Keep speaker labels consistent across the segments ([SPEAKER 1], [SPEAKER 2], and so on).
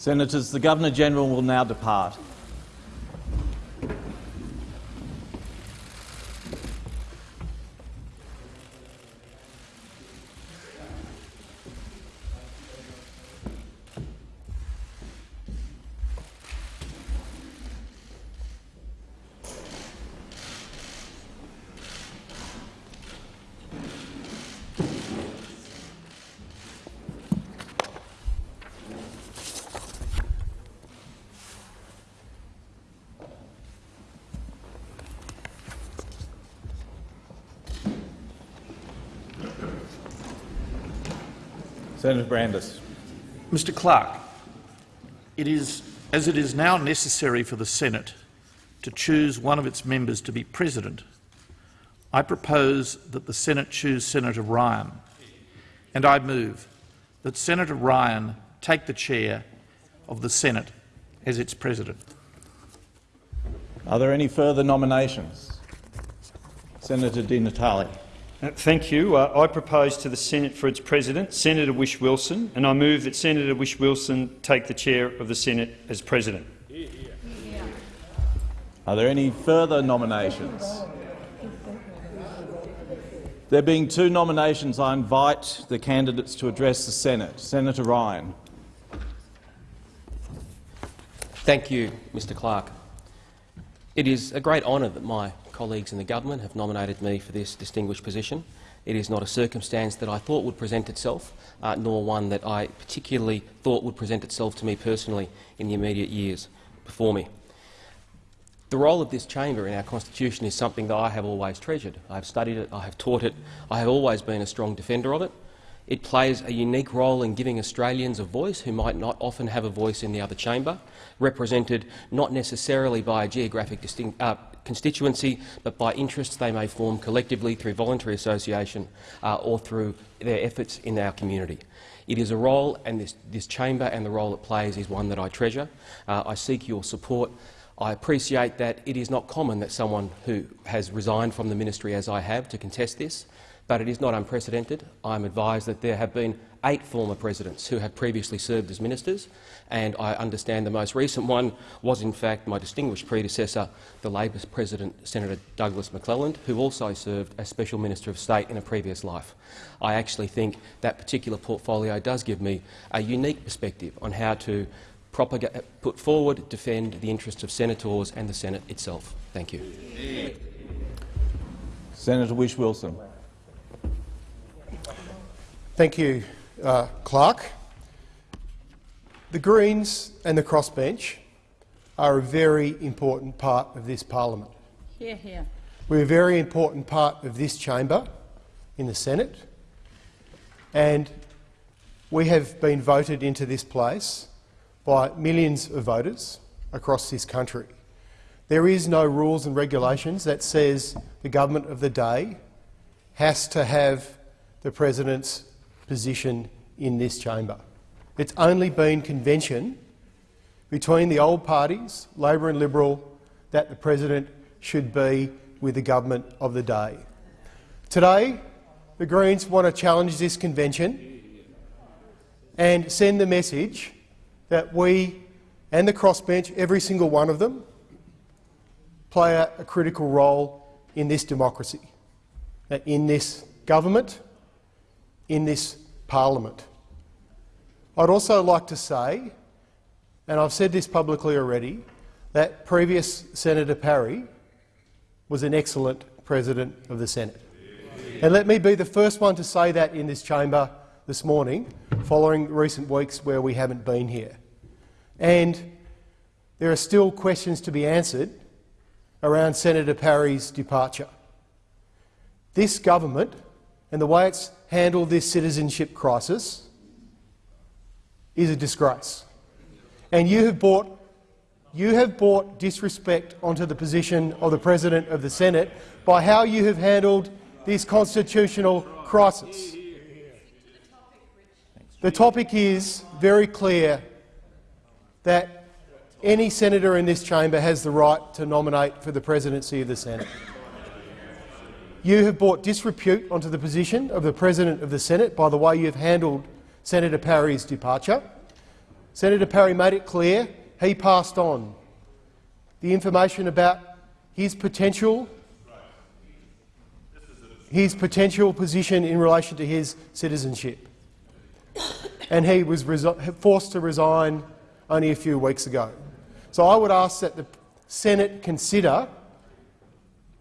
[SPEAKER 1] Senators, the Governor-General will now depart. Senator Brandis.
[SPEAKER 2] Mr Clerk, it is, as it is now necessary for the Senate to choose one of its members to be president, I propose that the Senate choose Senator Ryan, and I move that Senator Ryan take the chair of the Senate as its president.
[SPEAKER 1] Are there any further nominations? Senator Di Natale.
[SPEAKER 3] Uh, thank you. Uh, I propose to the Senate for its president Senator Whish-Wilson, and I move that Senator Whish-Wilson take the chair of the Senate as president.
[SPEAKER 1] Are there any further nominations? There being two nominations, I invite the candidates to address the Senate. Senator Ryan.
[SPEAKER 4] Thank you, Mr Clerk. It is a great honour that my colleagues in the government have nominated me for this distinguished position. It is not a circumstance that I thought would present itself, uh, nor one that I particularly thought would present itself to me personally in the immediate years before me. The role of this chamber in our constitution is something that I have always treasured. I have studied it, I have taught it, I have always been a strong defender of it. It plays a unique role in giving Australians a voice who might not often have a voice in the other chamber, represented not necessarily by a geographic uh, constituency, but by interests they may form collectively through voluntary association uh, or through their efforts in our community. It is a role, and this, this chamber and the role it plays is one that I treasure. Uh, I seek your support. I appreciate that it is not common that someone who has resigned from the ministry as I have to contest this but it is not unprecedented. I am advised that there have been eight former presidents who have previously served as ministers, and I understand the most recent one was in fact my distinguished predecessor, the Labor President Senator Douglas McClelland, who also served as Special Minister of State in a previous life. I actually think that particular portfolio does give me a unique perspective on how to put forward, defend the interests of senators and the Senate itself. Thank you.
[SPEAKER 1] Senator Whish-Wilson.
[SPEAKER 5] Thank you, uh, Clerk. The Greens and the crossbench are a very important part of this parliament.
[SPEAKER 6] Hear, hear.
[SPEAKER 5] We're a very important part of this chamber in the Senate, and we have been voted into this place by millions of voters across this country. There is no rules and regulations that says the government of the day has to have the president's position in this chamber. It's only been convention between the old parties, Labor and Liberal, that the president should be with the government of the day. Today, the Greens want to challenge this convention and send the message that we and the crossbench, every single one of them, play a, a critical role in this democracy, in this government, in this parliament. I'd also like to say, and I've said this publicly already, that previous Senator Parry was an excellent President of the Senate. And let me be the first one to say that in this chamber this morning, following recent weeks where we haven't been here. And there are still questions to be answered around Senator Parry's departure. This government and the way it's handled this citizenship crisis is a disgrace. And you have brought, you have brought disrespect onto the position of the President of the Senate by how you have handled this constitutional crisis. The topic is very clear that any senator in this chamber has the right to nominate for the presidency of the Senate. You have brought disrepute onto the position of the President of the Senate by the way you've handled Senator Parry's departure. Senator Parry made it clear he passed on the information about his potential his potential position in relation to his citizenship. And he was forced to resign only a few weeks ago. So I would ask that the Senate consider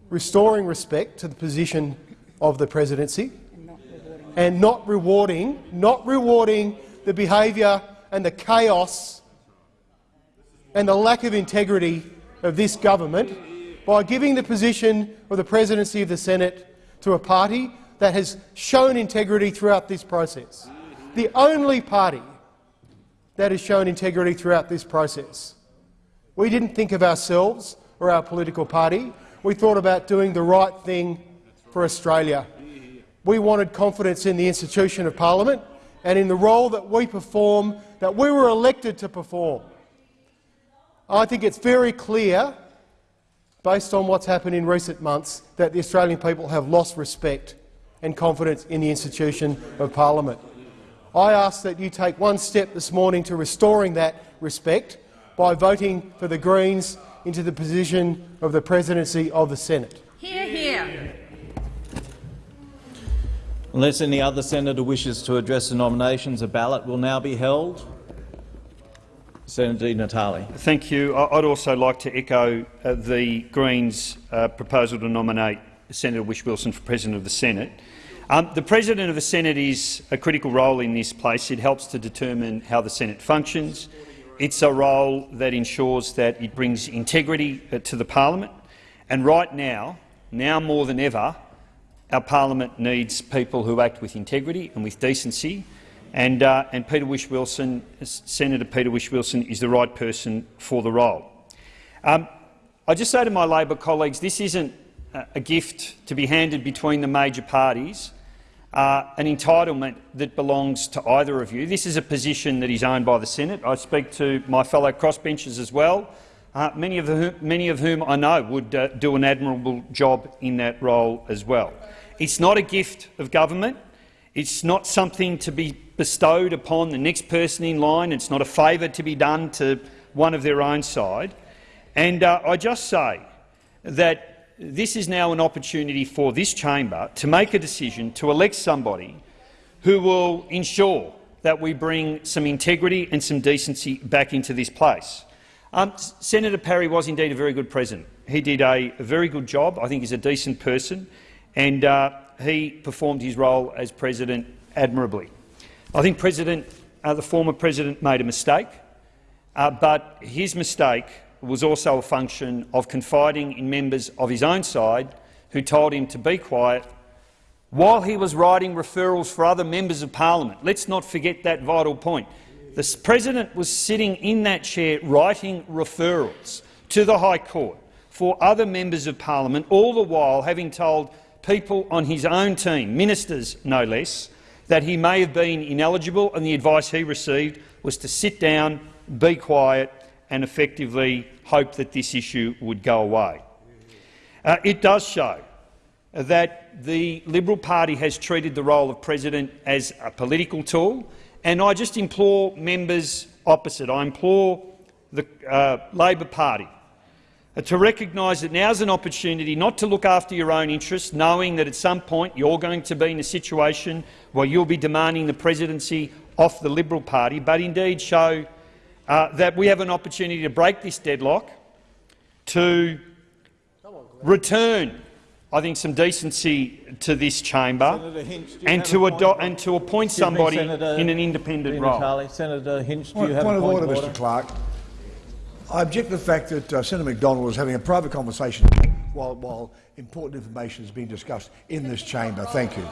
[SPEAKER 5] restoring respect to the position of the presidency and not rewarding, not rewarding the behaviour and the chaos and the lack of integrity of this government by giving the position of the presidency of the Senate to a party that has shown integrity throughout this process. The only party that has shown integrity throughout this process. We didn't think of ourselves or our political party. We thought about doing the right thing for Australia. We wanted confidence in the institution of parliament and in the role that we perform, that we were elected to perform. I think it's very clear based on what's happened in recent months, that the Australian people have lost respect and confidence in the institution of parliament. I ask that you take one step this morning to restoring that respect by voting for the Greens into the position of the presidency of the Senate.
[SPEAKER 6] Hear, hear.
[SPEAKER 1] Unless any other senator wishes to address the nominations, a ballot will now be held. Senator Di Natale.
[SPEAKER 3] Thank you. I'd also like to echo uh, the Greens' uh, proposal to nominate Senator Whish-Wilson for President of the Senate. Um, the President of the Senate is a critical role in this place. It helps to determine how the Senate functions. It's a role that ensures that it brings integrity uh, to the parliament. And right now, now more than ever, our parliament needs people who act with integrity and with decency and, uh, and Peter Whish-Wilson, Senator Peter Whish-Wilson, is the right person for the role. Um, I just say to my Labor colleagues, this isn't a gift to be handed between the major parties, uh, an entitlement that belongs to either of you. This is a position that is owned by the Senate. I speak to my fellow crossbenchers as well, uh, many, of whom, many of whom I know would uh, do an admirable job in that role as well. It's not a gift of government. It's not something to be bestowed upon the next person in line. It's not a favour to be done to one of their own side. And uh, I just say that this is now an opportunity for this chamber to make a decision to elect somebody who will ensure that we bring some integrity and some decency back into this place. Um, Senator Parry was indeed a very good president. He did a, a very good job. I think he's a decent person, and uh, he performed his role as president admirably. I think President, uh, the former president made a mistake, uh, but his mistake was also a function of confiding in members of his own side who told him to be quiet while he was writing referrals for other members of parliament. Let's not forget that vital point. The president was sitting in that chair writing referrals to the High Court for other members of parliament, all the while having told people on his own team, ministers no less, that he may have been ineligible and the advice he received was to sit down, be quiet and effectively hope that this issue would go away. Uh, it does show that the Liberal Party has treated the role of president as a political tool, and I just implore members opposite, I implore the uh, Labor Party uh, to recognise that now is an opportunity not to look after your own interests, knowing that at some point you're going to be in a situation where you'll be demanding the presidency off the Liberal Party, but indeed show uh, that we have an opportunity to break this deadlock, to return, I think, some decency to this chamber and to, and to, appoint somebody me, in an independent role.
[SPEAKER 1] Senator Hinch, do
[SPEAKER 7] point,
[SPEAKER 1] you have
[SPEAKER 7] point
[SPEAKER 1] a
[SPEAKER 7] point of order, Mr Clerk. I object to the fact that uh, Senator Macdonald was having a private conversation while, while important information is being discussed in this chamber. Thank you.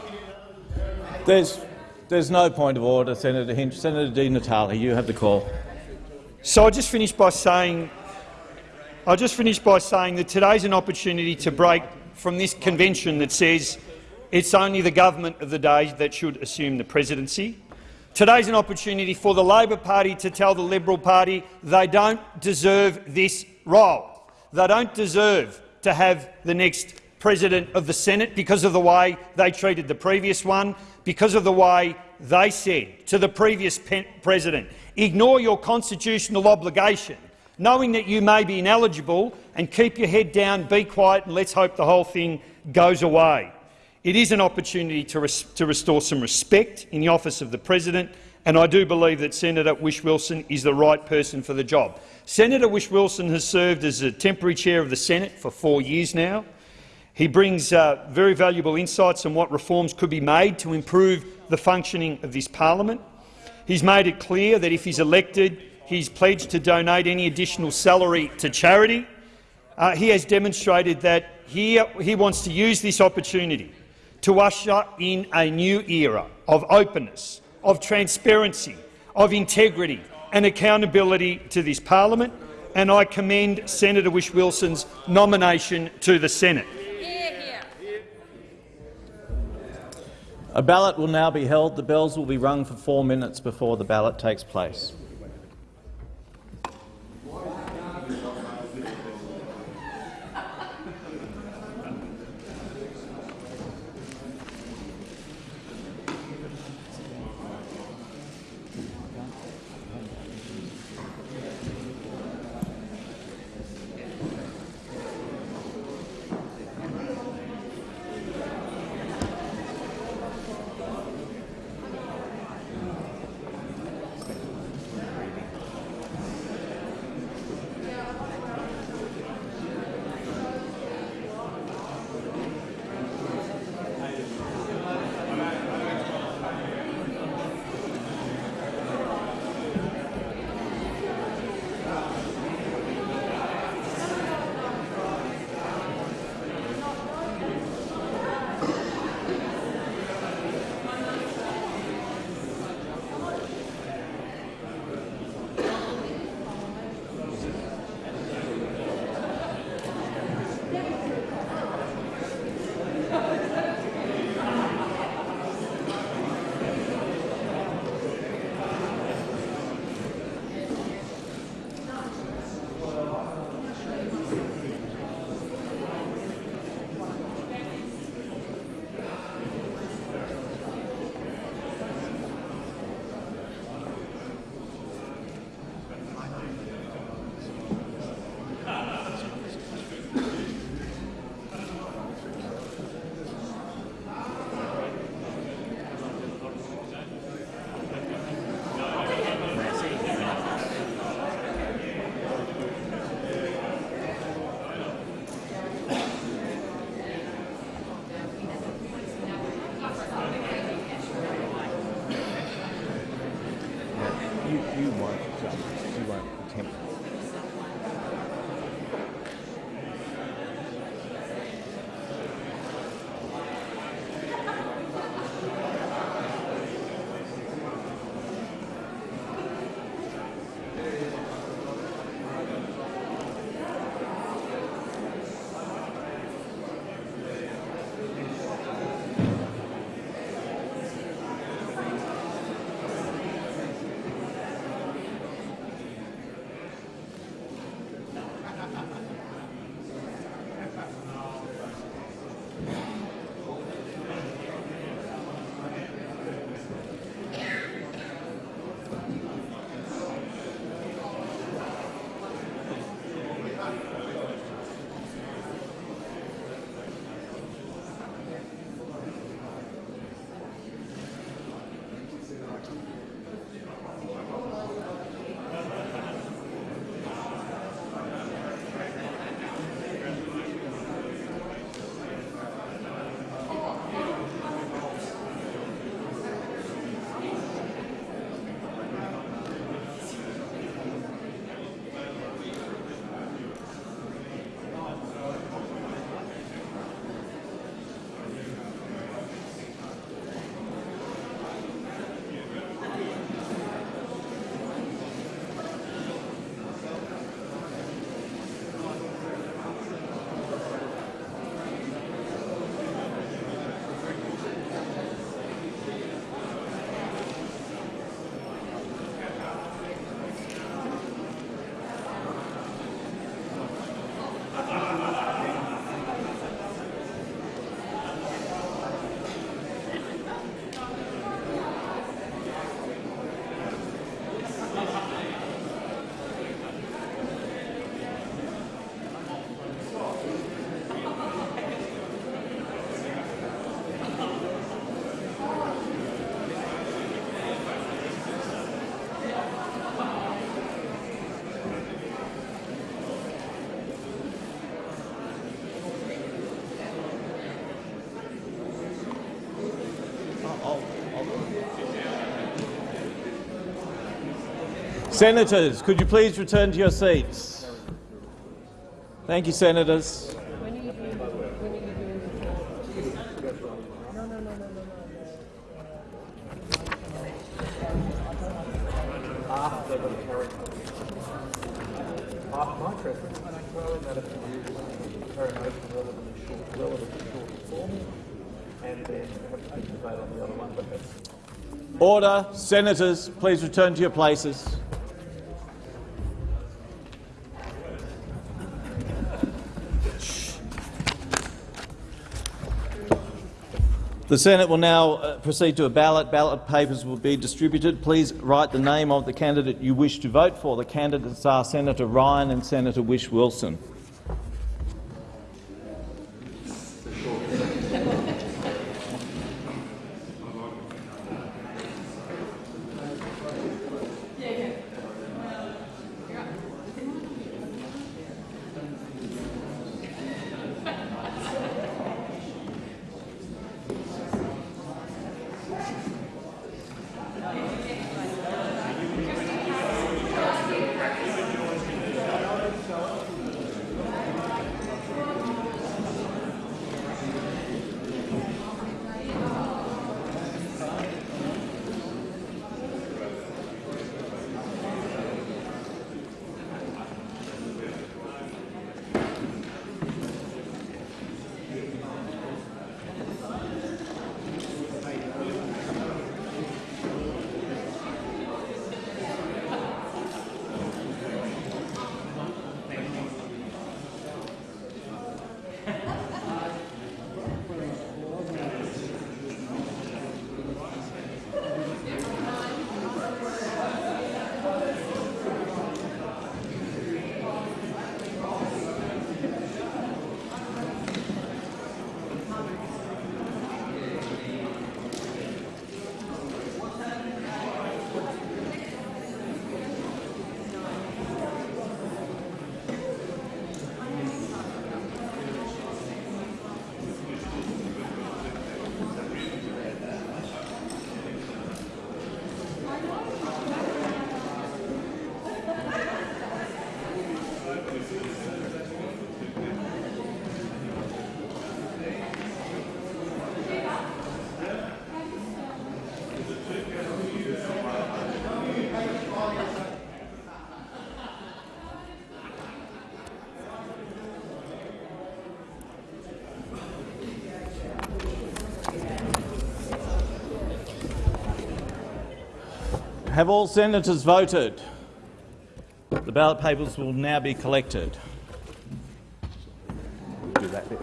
[SPEAKER 1] There's, there's no point of order, Senator Hinch. Senator Di Natale, you have the call.
[SPEAKER 3] So I just finished by saying, I just finish by saying that today's an opportunity to break from this convention that says it's only the government of the day that should assume the presidency. Today's an opportunity for the Labor Party to tell the Liberal Party they don't deserve this role. They don't deserve to have the next President of the Senate because of the way they treated the previous one, because of the way they said to the previous president, ignore your constitutional obligation, knowing that you may be ineligible, and keep your head down, be quiet and let's hope the whole thing goes away. It is an opportunity to, res to restore some respect in the office of the president, and I do believe that Senator Whish-Wilson is the right person for the job. Senator Whish-Wilson has served as a temporary chair of the Senate for four years now. He brings uh, very valuable insights on what reforms could be made to improve the functioning of this parliament. He's made it clear that if he's elected, he's pledged to donate any additional salary to charity. Uh, he has demonstrated that he, he wants to use this opportunity to usher in a new era of openness, of transparency, of integrity and accountability to this parliament, and I commend Senator Whish-Wilson's nomination to the Senate.
[SPEAKER 1] A ballot will now be held. The bells will be rung for four minutes before the ballot takes place. Senators, could you please return to your seats? Thank you, senators. Order. Senators, please return to your places. The Senate will now uh, proceed to a ballot. Ballot papers will be distributed. Please write the name of the candidate you wish to vote for. The candidates are Senator Ryan and Senator Whish-Wilson. Have all senators voted? The ballot papers will now be collected.
[SPEAKER 6] Do that bit.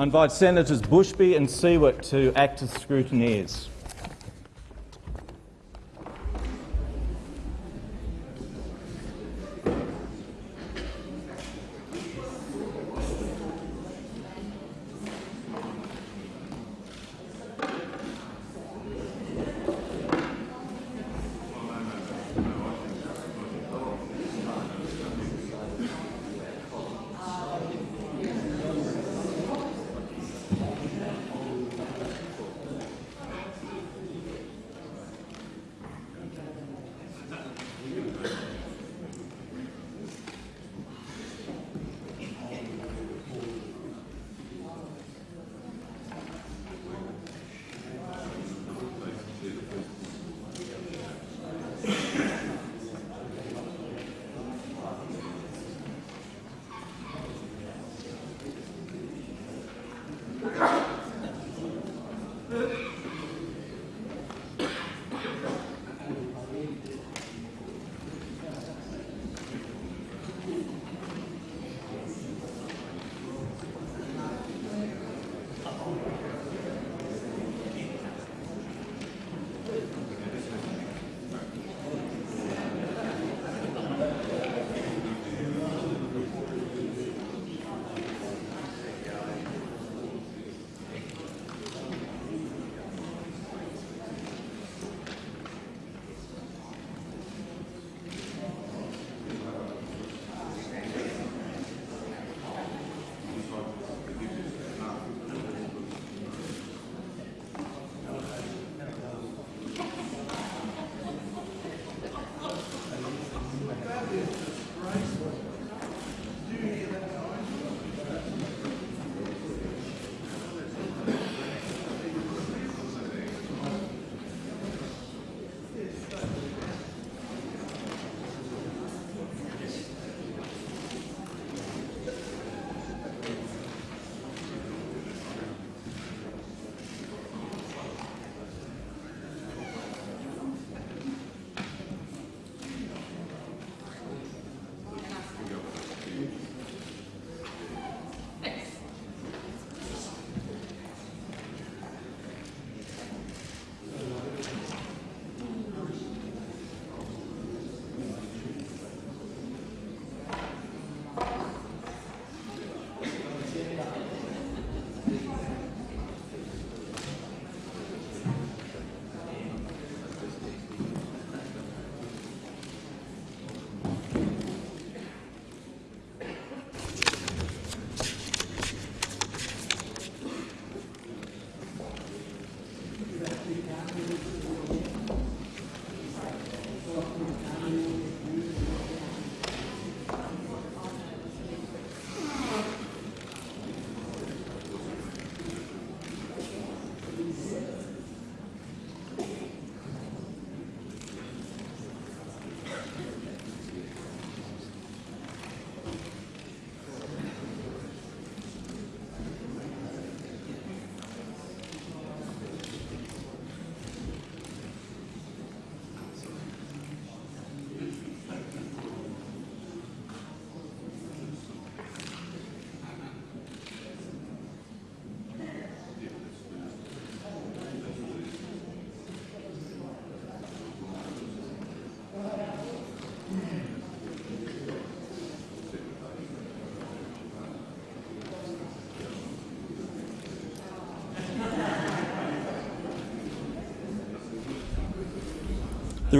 [SPEAKER 1] I invite Senators Bushby and Siewert to act as scrutineers.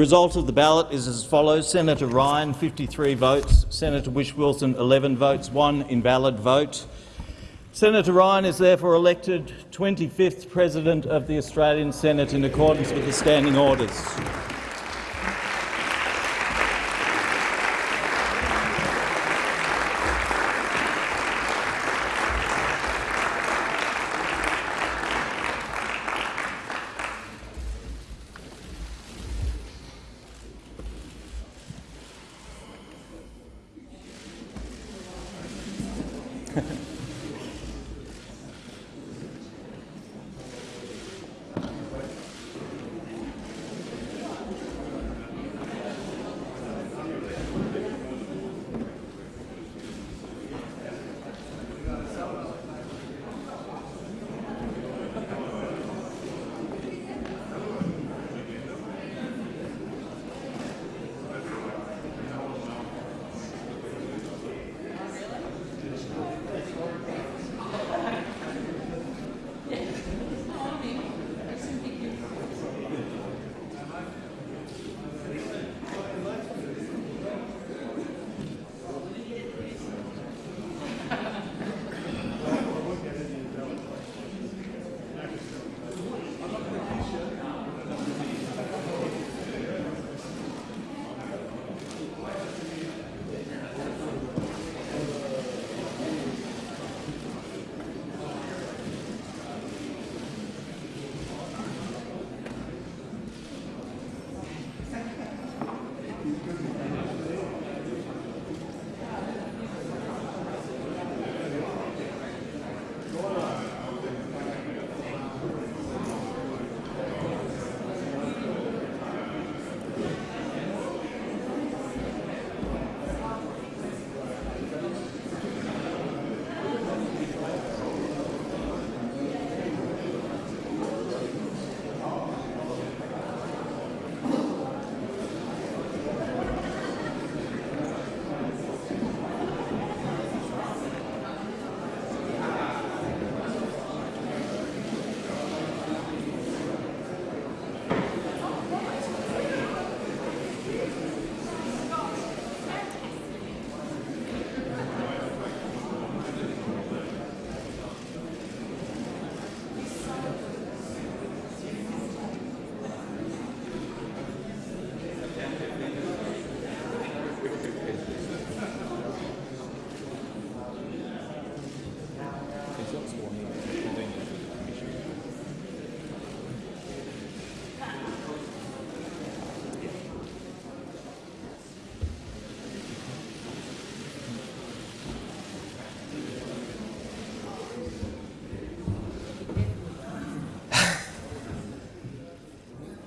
[SPEAKER 1] Result of the ballot is as follows. Senator Ryan, 53 votes. Senator Whish-Wilson, 11 votes. One invalid vote. Senator Ryan is therefore elected 25th President of the Australian Senate in accordance with the standing orders.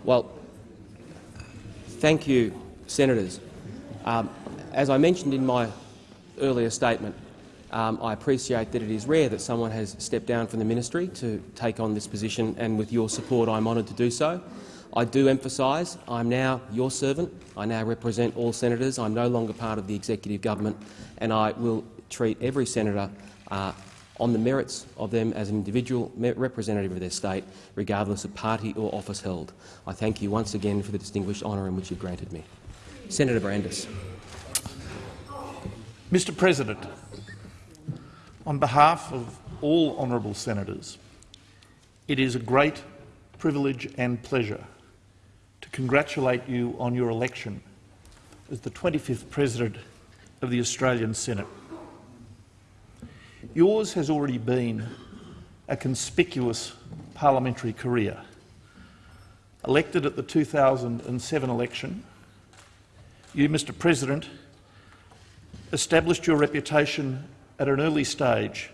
[SPEAKER 4] Well, thank you, senators. Um, as I mentioned in my earlier statement, um, I appreciate that it is rare that someone has stepped down from the ministry to take on this position, and with your support I'm honoured to do so. I do emphasise I'm now your servant. I now represent all senators. I'm no longer part of the executive government, and I will treat every senator uh, on the merits of them as an individual representative of their state, regardless of party or office held. I thank you once again for the distinguished honour in which you've granted me. Senator Brandis.
[SPEAKER 2] Mr President, on behalf of all honourable senators, it is a great privilege and pleasure to congratulate you on your election as the 25th President of the Australian Senate. Yours has already been a conspicuous parliamentary career. Elected at the 2007 election, you, Mr President, established your reputation at an early stage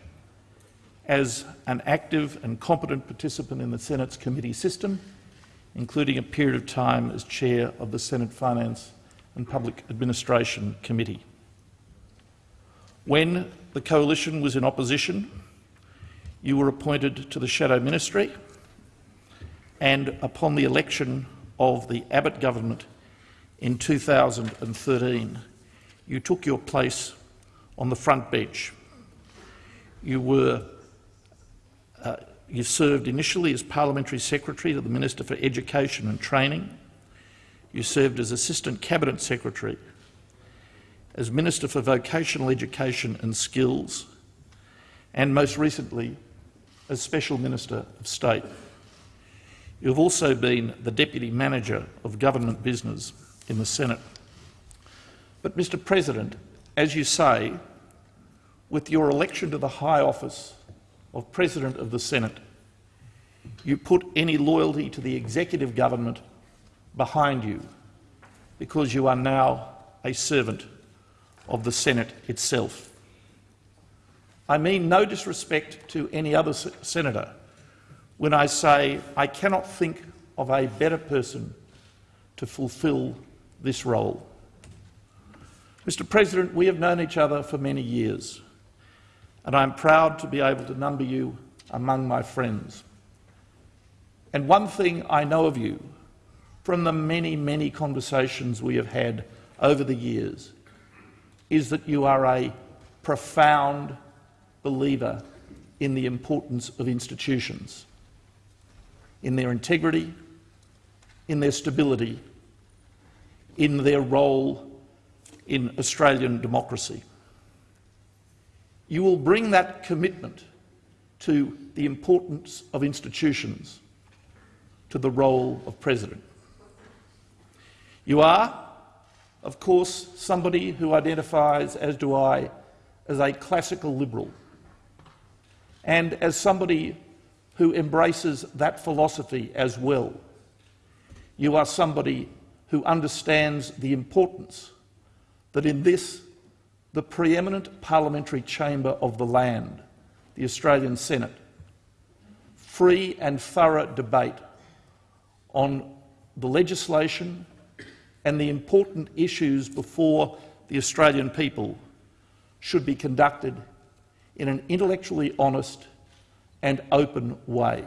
[SPEAKER 2] as an active and competent participant in the Senate's committee system, including a period of time as chair of the Senate Finance and Public Administration Committee. When the coalition was in opposition, you were appointed to the Shadow Ministry, and upon the election of the Abbott government in 2013, you took your place on the front bench. You were uh, you served initially as Parliamentary Secretary to the Minister for Education and Training. You served as Assistant Cabinet Secretary, as Minister for Vocational Education and Skills, and most recently as Special Minister of State. You have also been the Deputy Manager of Government Business in the Senate. But, Mr President, as you say, with your election to the high office of President of the Senate, you put any loyalty to the executive government behind you because you are now a servant of the Senate itself. I mean no disrespect to any other senator when I say I cannot think of a better person to fulfil this role. Mr President, we have known each other for many years and I'm proud to be able to number you among my friends. And one thing I know of you from the many, many conversations we have had over the years is that you are a profound believer in the importance of institutions, in their integrity, in their stability, in their role in Australian democracy you will bring that commitment to the importance of institutions to the role of President. You are, of course, somebody who identifies, as do I, as a classical liberal, and as somebody who embraces that philosophy as well. You are somebody who understands the importance that in this the preeminent parliamentary chamber of the land, the Australian Senate, free and thorough debate on the legislation and the important issues before the Australian people should be conducted in an intellectually honest and open way.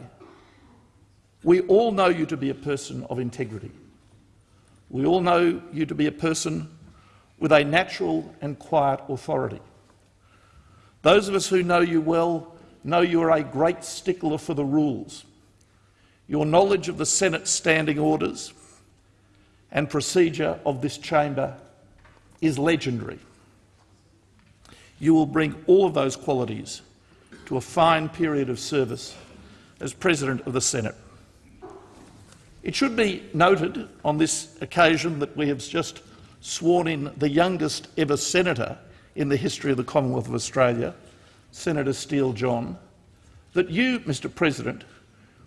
[SPEAKER 2] We all know you to be a person of integrity. We all know you to be a person with a natural and quiet authority. Those of us who know you well know you are a great stickler for the rules. Your knowledge of the Senate's standing orders and procedure of this chamber is legendary. You will bring all of those qualities to a fine period of service as President of the Senate. It should be noted on this occasion that we have just sworn in the youngest ever senator in the history of the Commonwealth of Australia, Senator Steele John, that you, Mr President,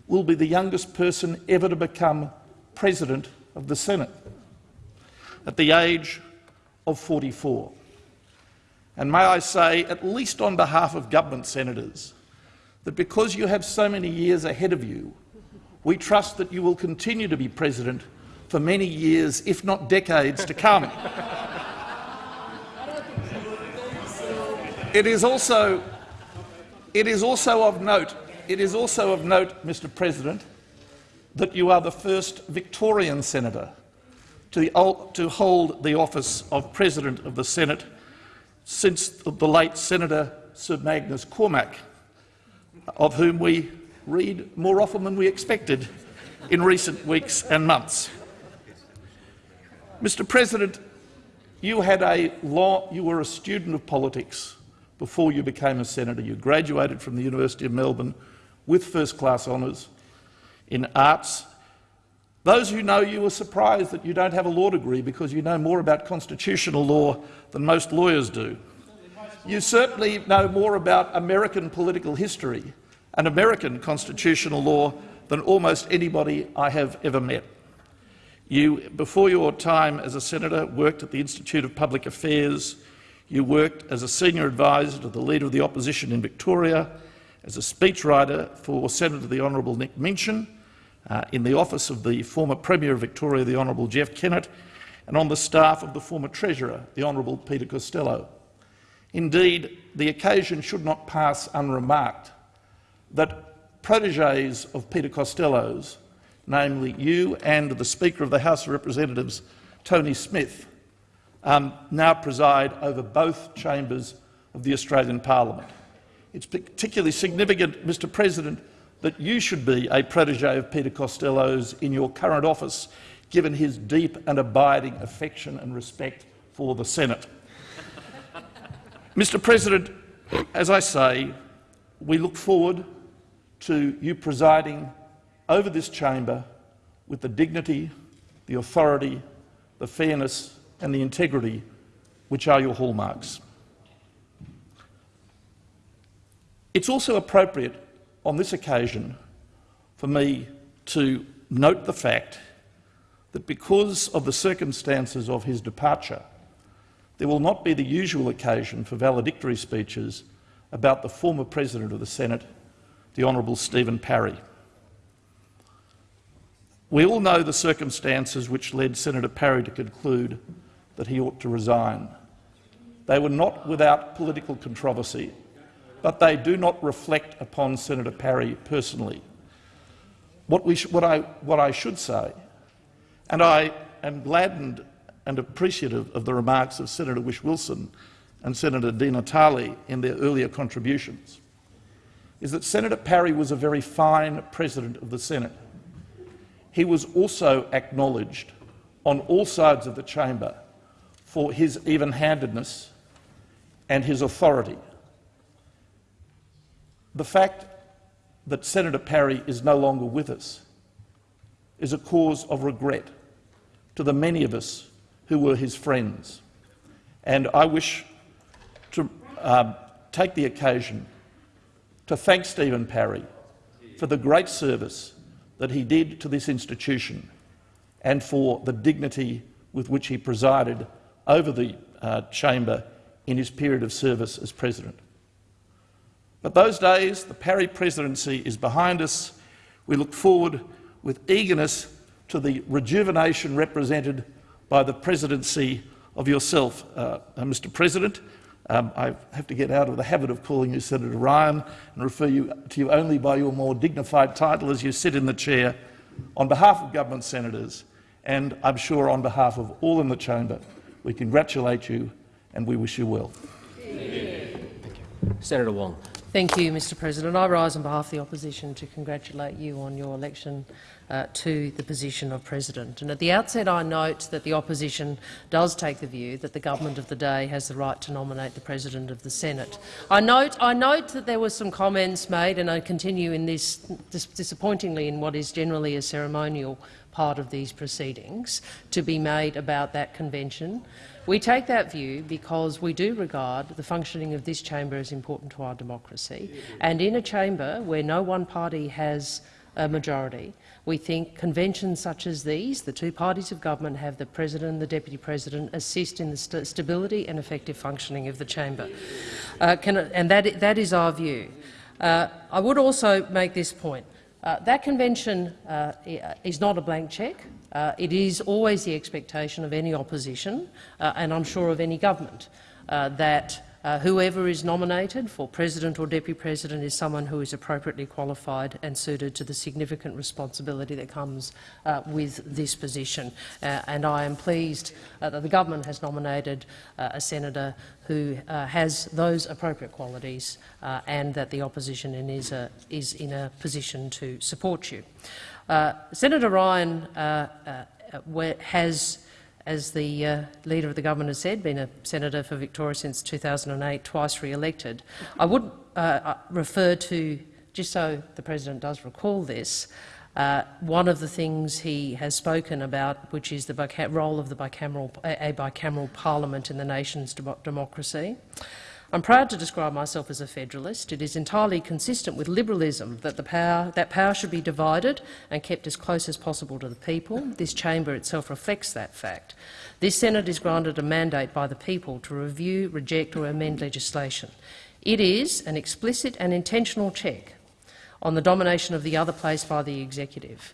[SPEAKER 2] will be the youngest person ever to become President of the Senate at the age of 44. And may I say, at least on behalf of government senators, that because you have so many years ahead of you, we trust that you will continue to be President for many years, if not decades, to come. It is also, it is also of note, it is also of note, Mr President, that you are the first Victorian senator to, hold the office of President of the Senate since the late Senator Sir Magnus Cormack, of whom we read more often than we expected in recent weeks and months. Mr President, you, had a law, you were a student of politics before you became a senator. You graduated from the University of Melbourne with first-class honours in arts. Those who know you are surprised that you don't have a law degree because you know more about constitutional law than most lawyers do. You certainly know more about American political history and American constitutional law than almost anybody I have ever met. You, before your time as a senator, worked at the Institute of Public Affairs, you worked as a senior advisor to the Leader of the Opposition in Victoria, as a speechwriter for Senator the Honourable Nick Minchin, uh, in the office of the former Premier of Victoria, the Honourable Jeff Kennett, and on the staff of the former Treasurer, the Honourable Peter Costello. Indeed, the occasion should not pass unremarked that proteges of Peter Costello's, namely you and the Speaker of the House of Representatives, Tony Smith, um, now preside over both chambers of the Australian Parliament. It's particularly significant, Mr President, that you should be a protege of Peter Costello's in your current office, given his deep and abiding affection and respect for the Senate. Mr President, as I say, we look forward to you presiding over this chamber with the dignity, the authority, the fairness and the integrity which are your hallmarks. It's also appropriate on this occasion for me to note the fact that because of the circumstances of his departure, there will not be the usual occasion for valedictory speeches about the former President of the Senate, the Honourable Stephen Parry. We all know the circumstances which led Senator Parry to conclude that he ought to resign. They were not without political controversy, but they do not reflect upon Senator Parry personally. What, we what, I, what I should say, and I am gladdened and appreciative of the remarks of Senator Whish-Wilson and Senator Di Natale in their earlier contributions, is that Senator Parry was a very fine President of the Senate. He was also acknowledged on all sides of the chamber for his even-handedness and his authority. The fact that Senator Parry is no longer with us is a cause of regret to the many of us who were his friends. And I wish to um, take the occasion to thank Stephen Parry for the great service that he did to this institution and for the dignity with which he presided over the uh, chamber in his period of service as president. But those days, the Parry presidency is behind us. We look forward with eagerness to the rejuvenation represented by the presidency of yourself, uh, uh, Mr President. Um, I have to get out of the habit of calling you Senator Ryan and refer you, to you only by your more dignified title as you sit in the chair. On behalf of government senators, and I'm sure on behalf of all in the chamber, we congratulate you and we wish you well.
[SPEAKER 4] Thank you. Senator Wong.
[SPEAKER 8] Thank you, Mr President. I rise on behalf of the opposition to congratulate you on your election uh, to the position of President. And at the outset I note that the opposition does take the view that the government of the day has the right to nominate the President of the Senate. I note, I note that there were some comments made, and I continue in this, this disappointingly in what is generally a ceremonial part of these proceedings, to be made about that convention. We take that view because we do regard the functioning of this chamber as important to our democracy. And in a chamber where no one party has a majority, we think conventions such as these, the two parties of government have the President and the Deputy President assist in the st stability and effective functioning of the chamber. Uh, can, and that, that is our view. Uh, I would also make this point. Uh, that convention uh, is not a blank cheque. Uh, it is always the expectation of any opposition, uh, and I'm sure of any government, uh, that uh, whoever is nominated for president or deputy president is someone who is appropriately qualified and suited to the significant responsibility that comes uh, with this position. Uh, and I am pleased uh, that the government has nominated uh, a senator who uh, has those appropriate qualities and that the opposition is, a, is in a position to support you. Senator Ryan has as the uh, Leader of the Government has said, been a senator for Victoria since 2008, twice re-elected. I would uh, uh, refer to, just so the President does recall this, uh, one of the things he has spoken about, which is the role of the bicameral, a bicameral parliament in the nation's democracy. I'm proud to describe myself as a federalist. It is entirely consistent with liberalism that, the power, that power should be divided and kept as close as possible to the people. This chamber itself reflects that fact. This Senate is granted a mandate by the people to review, reject or amend legislation. It is an explicit and intentional check on the domination of the other place by the executive.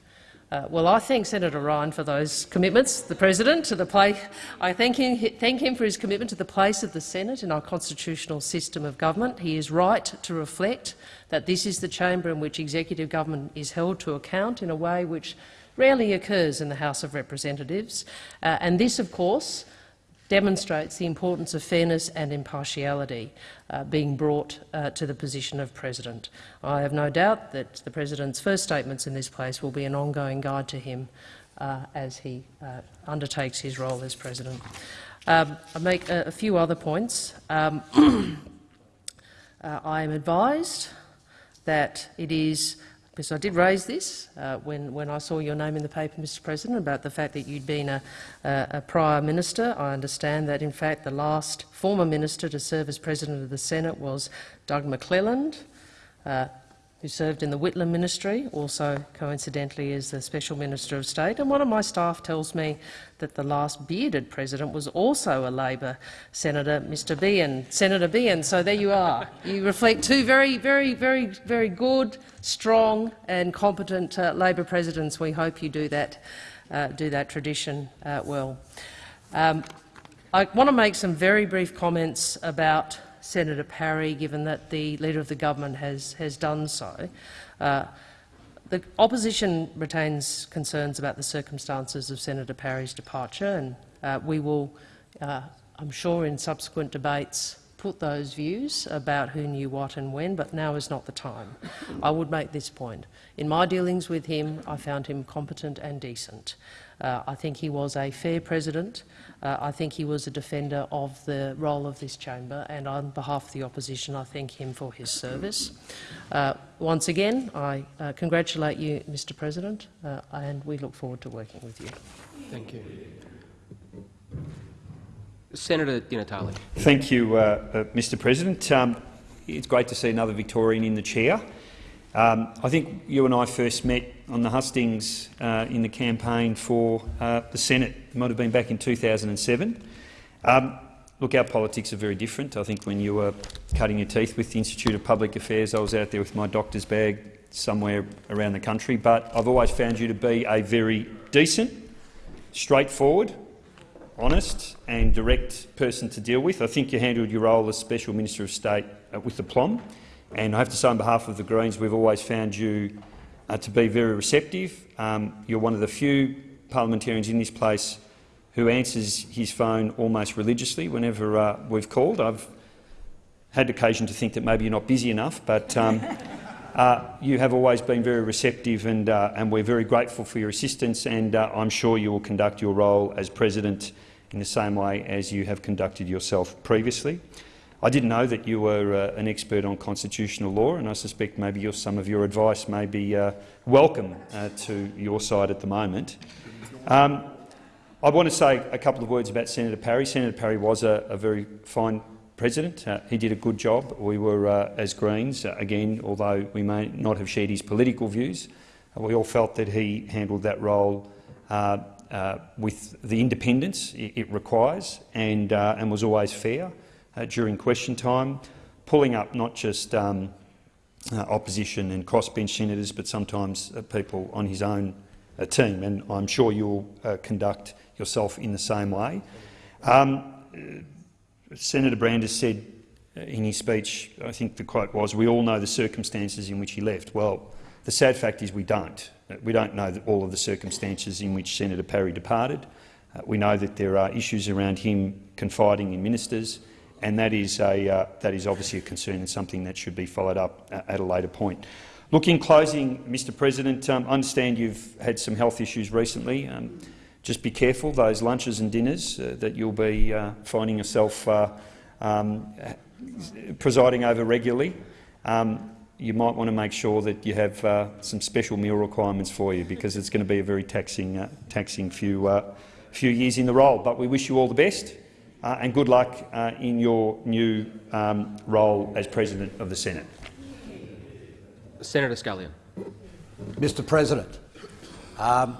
[SPEAKER 8] Uh, well, I thank Senator Ryan for those commitments. The President, to the play, I thank him, thank him for his commitment to the place of the Senate in our constitutional system of government. He is right to reflect that this is the chamber in which executive government is held to account in a way which rarely occurs in the House of Representatives. Uh, and this, of course, demonstrates the importance of fairness and impartiality uh, being brought uh, to the position of President. I have no doubt that the President's first statements in this place will be an ongoing guide to him uh, as he uh, undertakes his role as President. Um, I make a, a, few other points. Um, uh, I am advised that it is because I did raise this uh, when, when I saw your name in the paper, Mr President, about the fact that you'd been a, a, a, prior minister. I understand that, in fact, the last former minister to serve as President of the Senate was Doug McClelland. Uh, who served in the Whitlam ministry, also coincidentally as the Special Minister of State. And one of my staff tells me that the last bearded president was also a Labor senator, Mr Beahan, Senator Beahan. So there you are. You reflect two very, very, very, very good, strong and competent uh, Labor presidents. We hope you do that, uh, do that tradition uh, well. Um, I want to make some very brief comments about Senator Parry, given that the Leader of the Government has, has done so. Uh, the opposition retains concerns about the circumstances of Senator Parry's departure, and uh, we will, uh, I'm sure, in subsequent debates put those views about who knew what and when, but now is not the time. I would make this point. In my dealings with him, I found him competent and decent. Uh, I think he was a fair president. Uh, I think he was a defender of the role of this chamber, and on behalf of the opposition, I thank him for his service. Uh, once again, I uh, congratulate you, Mr President, uh, and we look forward to working with you.
[SPEAKER 4] Thank you. Senator Di Natale.
[SPEAKER 3] Thank you, uh, Mr President. Um, it's great to see another Victorian in the chair. Um, I think you and I first met on the hustings uh, in the campaign for uh, the Senate. It might have been back in 2007. Um, look, our politics are very different. I think when you were cutting your teeth with the Institute of Public Affairs, I was out there with my doctor's bag somewhere around the country. But I've always found you to be a very decent, straightforward, honest and direct person to deal with. I think you handled your role as Special Minister of State uh, with aplomb. And I have to say on behalf of the Greens, we've always found you uh, to be very receptive. Um, you're one of the few parliamentarians in this place who answers his phone almost religiously whenever uh, we've called. I've had occasion to think that maybe you're not busy enough, but um, uh, you have always been very receptive and, uh, and we're very grateful for your assistance and uh, I'm sure you will conduct your role as president in the same way as you have conducted yourself previously. I didn't know that you were uh, an expert on constitutional law, and I suspect maybe your, some of your advice may be uh, welcome uh, to your side at the moment. Um, I want to say a couple of words about Senator Parry. Senator Parry was a, a very fine president. Uh, he did a good job. We were, uh, as Greens, uh, again, although we may not have shared his political views, we all felt that he handled that role with the independence it, it requires and, and was always fair uh, during question time, pulling up not just um, uh, opposition and crossbench senators, but sometimes uh, people on his own uh, team, and I'm sure you'll uh, conduct yourself in the same way. Um, Senator Brandis said uh, in his speech, I think the quote was, we all know the circumstances in which he left. Well, the sad fact is we don't. We don't know all of the circumstances in which Senator Parry departed. We know that there are issues around him confiding in ministers, and that is, a, uh, that is obviously a concern and something that should be followed up uh, at a later point. Look, in closing, Mr President, um, I understand you've had some health issues recently. Um, just be careful, those lunches and dinners uh, that you'll be uh, finding yourself uh, um, presiding over regularly. Um, you might want to make sure that you have uh, some special meal requirements for you because it's going to be a very taxing, taxing few, few years in the role. But we wish you all the best uh, and good luck uh, in your new um, role as President of the Senate.
[SPEAKER 4] Senator Scullion.
[SPEAKER 9] Mr President, um,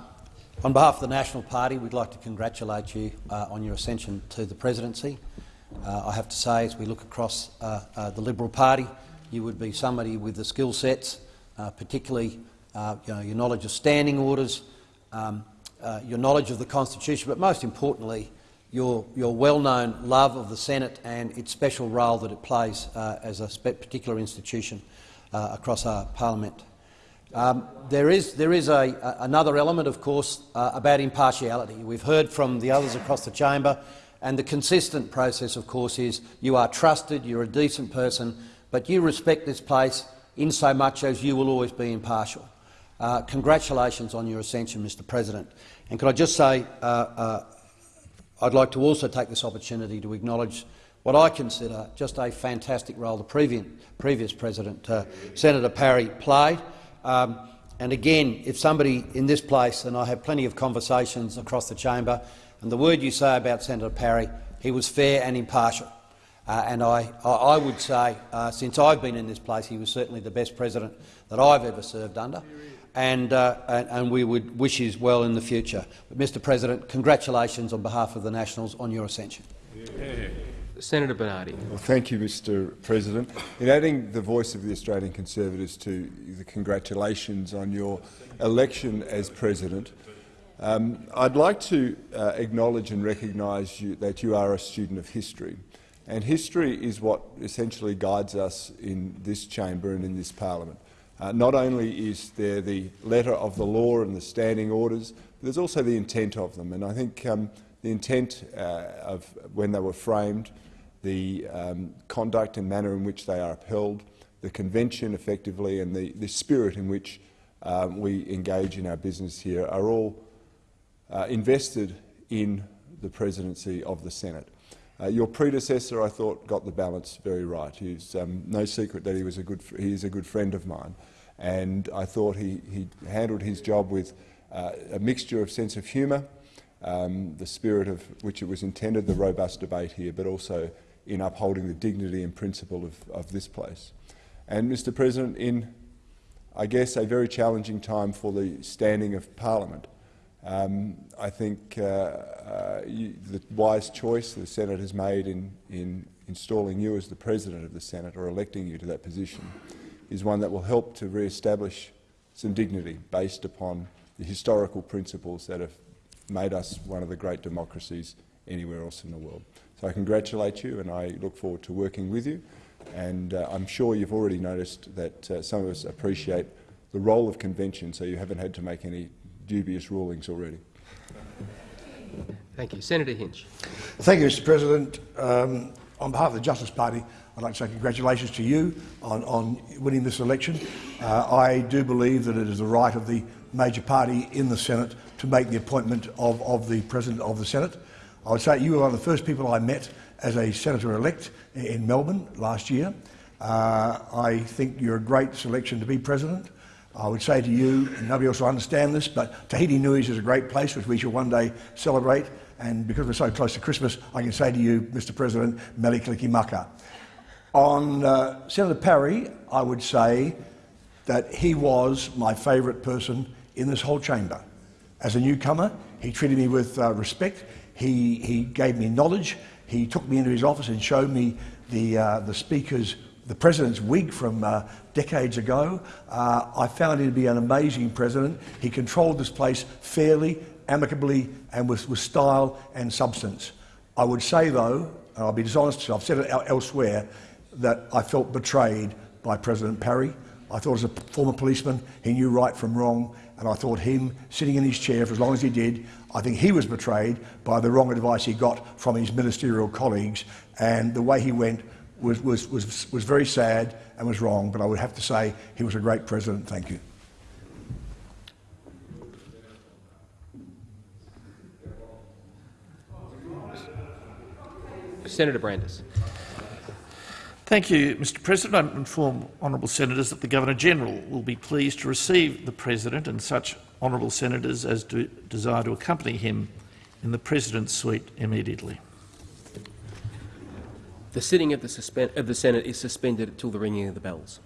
[SPEAKER 9] on behalf of the National Party, we'd like to congratulate you uh, on your ascension to the presidency. Uh, I have to say, as we look across uh, uh, the Liberal Party, you would be somebody with the skill sets, uh, particularly uh, you know, your knowledge of standing orders, um, uh, your knowledge of the Constitution, but most importantly, your, your well-known love of the Senate and its special role that it plays uh, as a particular institution uh, across our parliament. Um, there is, there is a, a, another element, of course, uh, about impartiality. We've heard from the others across the chamber, and the consistent process, of course, is you are trusted, you're a decent person, but you respect this place in so much as you will always be impartial. Uh, congratulations on your ascension, Mr President. And could I just say, uh, uh, I'd like to also take this opportunity to acknowledge what I consider just a fantastic role the previous, President, uh, Senator Parry, played. Um, and again, if somebody in this place, and I have plenty of conversations across the chamber, and the word you say about Senator Parry, he was fair and impartial. Uh, and I, I would say, uh, since I've been in this place, he was certainly the best president that I've ever served under, and, uh, and, and, we would wish his well in the future. But, Mr President, congratulations on behalf of the Nationals on your ascension.
[SPEAKER 4] Yeah. Senator Bernardi.
[SPEAKER 6] Well, thank you, Mr President. In adding the voice of the Australian Conservatives to the congratulations on your election as President, um, I'd like to uh, acknowledge and recognise that you are a student of history. And history is what essentially guides us in this chamber and in this parliament. Uh, not only is there the letter of the law and the standing orders, but there's also the intent of them. And I think um, the intent uh, of when they were framed the um, conduct and manner in which they are upheld, the convention effectively and the, the spirit in which um, we engage in our business here are all uh, invested in the presidency of the Senate. Uh, your predecessor, I thought, got the balance very right. He's um, no secret that he was a good he is a good friend of mine, and I thought he, he handled his job with uh, a mixture of sense of humour, um, the spirit of which it was intended, the robust debate here, but also in upholding the dignity and principle of, of this place. And, Mr President, in, I guess, a very challenging time for the standing of Parliament, um, I think uh, uh, you, the wise choice the Senate has made in, in installing you as the President of the Senate or electing you to that position is one that will help to re-establish some dignity based upon the historical principles that have made us one of the great democracies anywhere else in the world. So I congratulate you and I look forward to working with you. And uh, I'm sure you've already noticed that uh, some of us appreciate the role of convention, so you haven't had to make any dubious rulings already.
[SPEAKER 4] Thank you. Senator Hinch.
[SPEAKER 7] Thank you, Mr President. Um, on behalf of the Justice Party, I'd like to say congratulations to you on, on winning this election. Uh, I do believe that it is the right of the major party in the Senate to make the appointment of, of the President of the Senate. I would say you were one of the first people I met as a senator-elect in Melbourne last year. Uh, I think you're a great selection to be president. I would say to you, and nobody else will understand this, but Tahiti Nui's is a great place which we shall one day celebrate. And because we're so close to Christmas, I can say to you, Mr President, Mele Kalikimaka. On uh, Senator Parry, I would say that he was my favourite person in this whole chamber. As a newcomer, he treated me with uh, respect. He, he gave me knowledge. He took me into his office and showed me the, uh, the Speaker's the president's wig from uh, decades ago. Uh, I found him to be an amazing president. He controlled this place fairly, amicably, and with, with style and substance. I would say, though, and I'll be dishonest, I've said it elsewhere, that I felt betrayed by President Parry. I thought as a former policeman, he knew right from wrong, and I thought him sitting in his chair for as long as he did, I think he was betrayed by the wrong advice he got from his ministerial colleagues, and the way he went was, was, was, was very sad and was wrong, but I would have to say he was a great president. Thank you.
[SPEAKER 4] Senator Brandis.
[SPEAKER 2] Thank you, Mr President. I inform honourable senators that the Governor-General will be pleased to receive the President and such honourable senators as do desire to accompany him in the President's suite immediately.
[SPEAKER 4] The sitting of the, of the Senate is suspended until the ringing of the bells.